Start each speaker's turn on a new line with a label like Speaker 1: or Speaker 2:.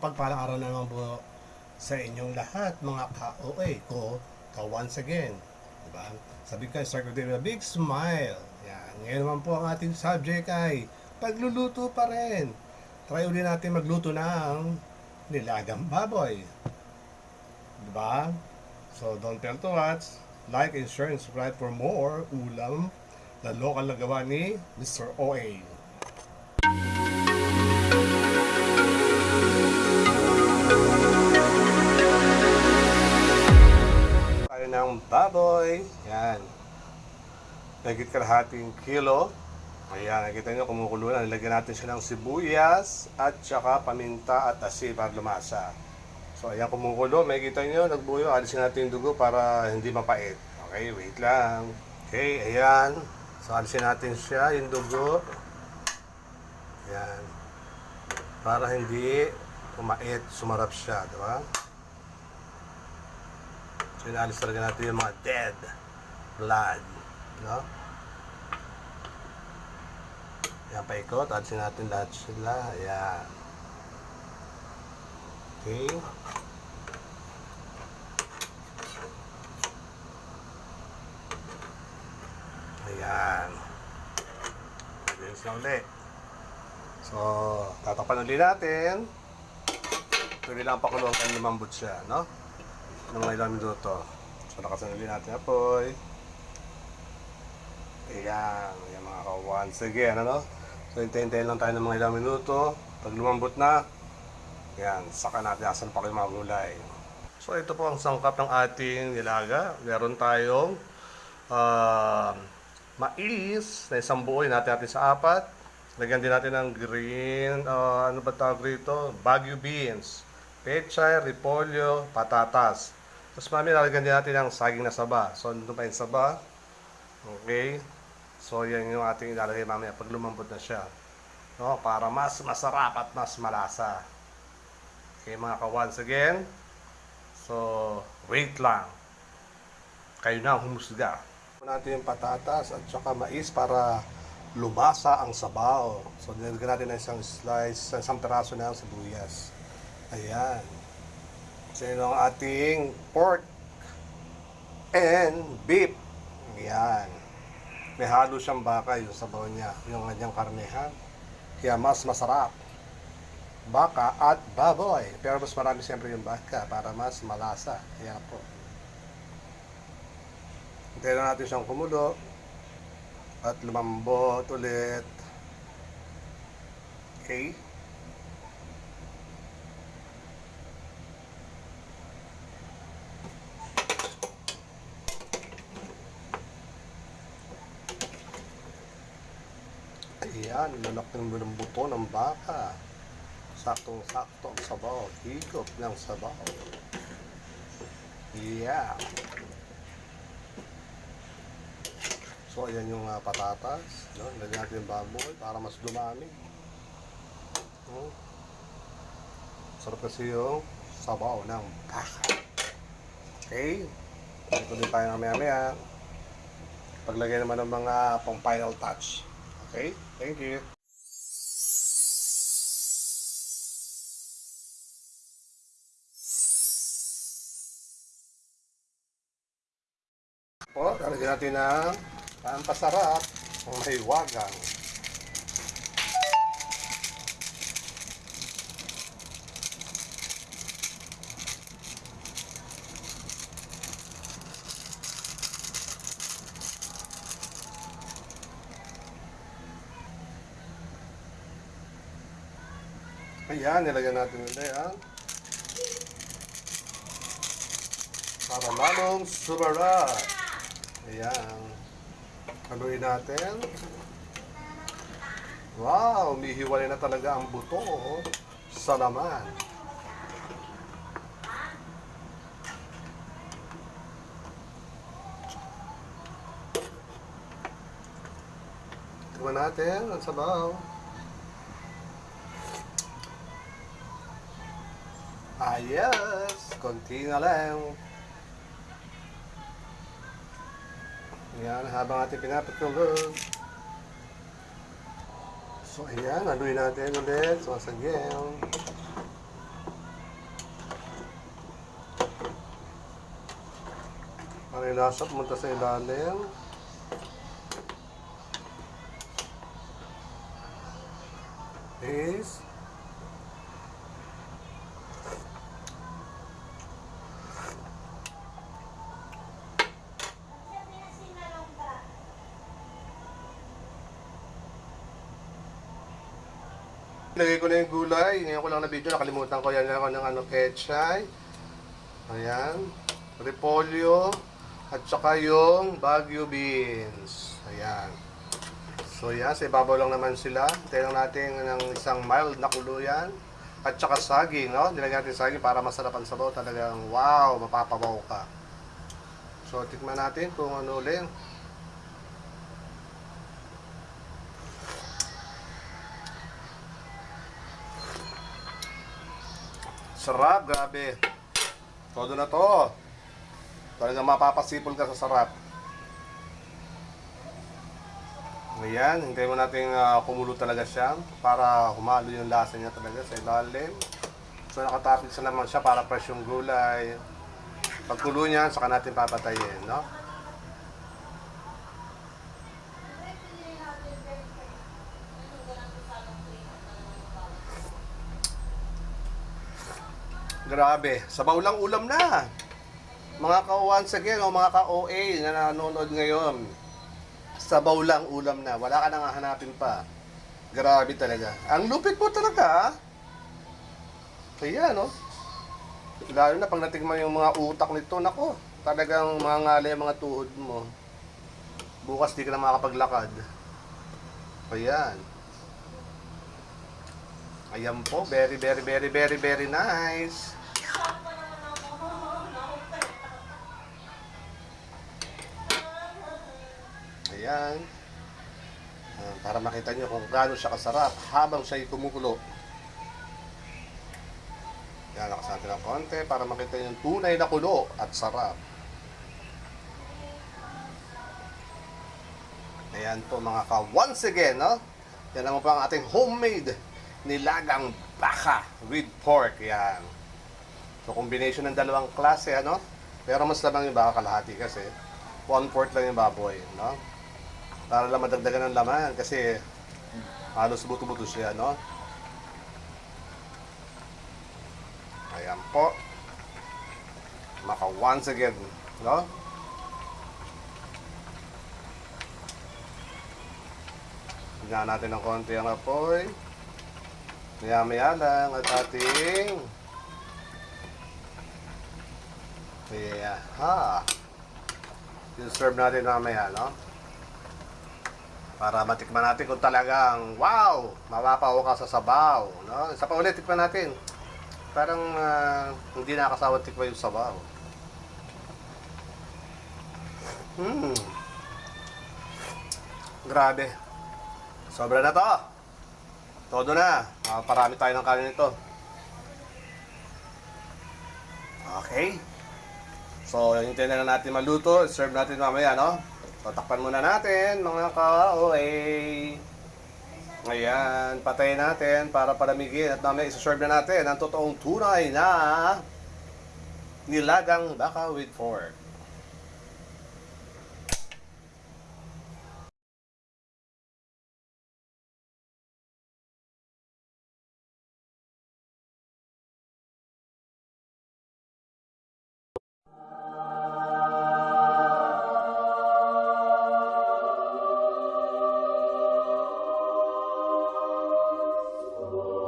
Speaker 1: pagpalang na naman po sa inyong lahat, mga ka-OA ko, ka once again. Diba? Sabi ko, start with a big smile. Yan. Ngayon naman po ang ating subject ay pagluluto pa rin. Try ulit natin magluto ng nilagang baboy. Diba? So, don't fail to watch. Like and share and subscribe for more ulam na lokal na gawa ni Mr. OA. Tayo ng baboy. Yan. Nagit kalahating kilo. Ayan, nakita nyo kumukulo na. Nilagyan natin siya ng sibuyas at saka paminta at asin para lumasa. So, ayan kumukulo. May kita nyo, nagbuyo. Alisin natin yung dugo para hindi mapait. Okay, wait lang. Okay, ayan. So, alisin natin siya, yung dugo. Ayan. Para hindi pumait, sumarap siya, di ba? So, inaalis talaga natin yung mga dead blood. No? Yan, paikot. Alisin natin lahat sila. Ayan. Okay. Ayan. Release na ulit. So, tatapan ulit natin. Tuloy lang pakuluan kan lumambot siya, no? Ng mga ilang minuto. So, nakasanuli natin apoy. Ayan, yung mga kawan. Sige, ano? So, hintayin-hintayin lang tayo ng mga ilang minuto. Pag lumambot na, ayan, saka natin asan pa kayo mga gulay. So, ito po ang sangkap ng ating nilaga. Meron tayong ah, mais na isang buo. Natin natin sa apat. Lagyan din natin ng green, ah, ano ba tawag rito? Baguio beans. Pechay, repolyo, patatas. Tapos mami, lalagyan din natin ng saging na saba. So, nandun pa yung saba. Okay. So, yan yung ating ilalagay mamaya pag lumambot na siya. No? Para mas masarap at mas malasa. Okay, mga ka-once again. So, wait lang. Kayo na ang humusga. natin yung patatas at saka mais para lumasa ang sabaw. So, nilagyan natin ng isang slice, isang peraso ng sibuyas. Ayan. Yun ang ating pork and beef. Ayan. May halo siyang baka yung sabaw niya, yung kanyang karnehan. Kaya mas masarap. Baka at baboy. Pero mas marami siyempre yung baka para mas malasa. Kaya po. Hintayin na natin siyang kumulo. At lumambot ulit. Okay. Ayan, lalak ng buto ng baka. Saktong-sakto ang sabaw. Higop ng sabaw. Yeah. So, ayan yung uh, patatas. No? Lagyan natin yung baboy para mas dumami. No? Sarap kasi yung sabaw ng baka. Okay? Ito din tayo mamaya-maya. Paglagay naman ng mga pang final touch. Okay? Thank you. Po, lalagyan natin ng pampasarap may wagang. Ayan, nilagyan natin ulit yan. Para lalong sumarap. Ayan. Haluin natin. Wow, umihiwalay na talaga ang buto oh, sa laman. Tingnan natin ang sabaw. Ah, Ayos! Konti na lang. Yan, habang ating pinapatulog. So, ayan. Aluin natin ulit. So, asagyan. Para ilasap mo sa ilalim. Is Lagay ko na yung gulay. Ngayon ko lang na video. Nakalimutan ko yan ako ng ano, ketchay. Ayan. Repolyo. At saka yung Baguio beans. Ayan. So yan, sa ibabaw lang naman sila. Tayo lang natin ng isang mild na kuluyan. At saka saging, no? Nilagyan natin saging para masarap ang sabaw. Talagang wow, mapapabaw ka. So, tikman natin kung ano ulit. Sarap, grabe. Todo na to. Talagang mapapasipol ka sa sarap. Ayan, hintayin mo natin uh, kumulo talaga siya para humalo yung lasa niya talaga sa ilalim. So nakatapit sa naman siya para fresh yung gulay. Pagkulo niya, saka natin papatayin, no? Grabe, sabaw lang ulam na. Mga ka once again, o mga ka-OA na nanonood ngayon, sabaw lang ulam na. Wala ka nang hahanapin pa. Grabe talaga. Ang lupit mo talaga. Kaya, no? Lalo na pag natigman yung mga utak nito, nako, talagang mga ngalay ang mga tuhod mo. Bukas di ka na makapaglakad. Ayan. Ayan po, very, very, very, very, very nice. Ayan. Ah, para makita nyo kung gaano siya kasarap habang siya kumukulo. Yan, lakas natin ng konti para makita nyo yung tunay na kulo at sarap. Ayan po mga ka, once again, no? Yan naman po ang ating homemade nilagang baka with pork. Yan. So, combination ng dalawang klase, ano? Pero mas labang yung baka kalahati kasi one-fourth lang yung baboy, no? Para lang madagdagan ng laman kasi halos buto-buto siya, no? Ayan po. Maka once again, no? Tingnan natin ng konti ang apoy. Maya-maya lang at ating Yeah, ha. serve natin mamaya, no? Para matikman natin kung talagang wow, mapapaw ka sa sabaw, no? Isa pa ulit tikman natin. Parang ah, hindi nakakasawa tikman yung sabaw. Hmm. Grabe. Sobra na to. Todo na. Ah, parami tayo ng kanin nito. Okay. So, hintayin na natin maluto. Serve natin mamaya, no? So, takpan muna natin, mga ka-OA. Ayan, patayin natin para palamigin. At mamaya isa-serve na natin ang totoong tunay na nilagang baka with pork.